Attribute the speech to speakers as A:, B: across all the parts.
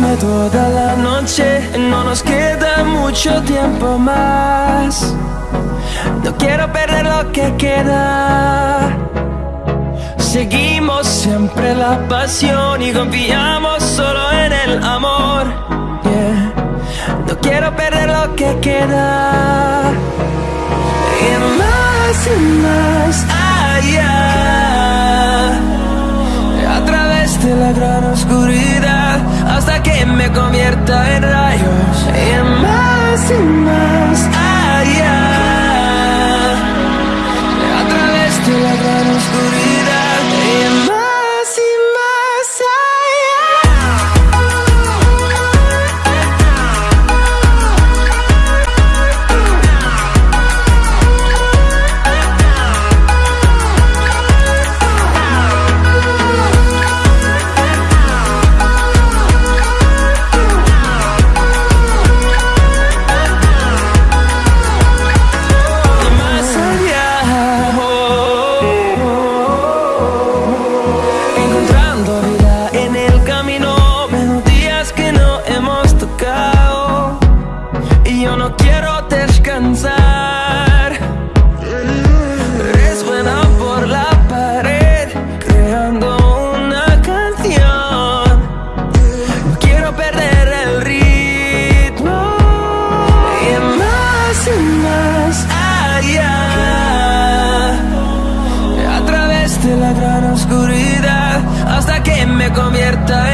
A: toda la noche, no nos queda mucho tiempo más. No quiero perder lo que queda. Seguimos siempre la pasión y confiamos solo en el amor. No quiero perder lo que queda. Y más y más allá. A través de la gran oscuridad hasta que me convierta en rayos. Y más y más descansar. Resuena por la pared, creando una canción. No quiero perder el ritmo. Y más y más allá. A través de la gran oscuridad hasta que me convierta en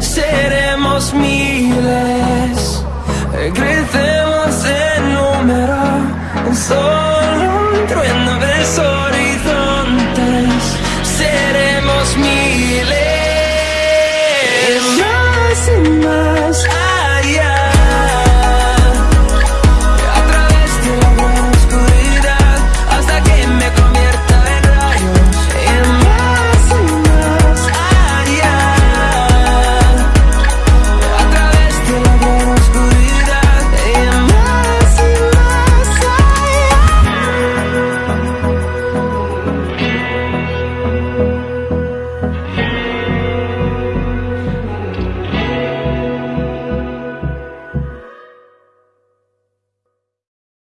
A: Seremos miles. Crecemos en número en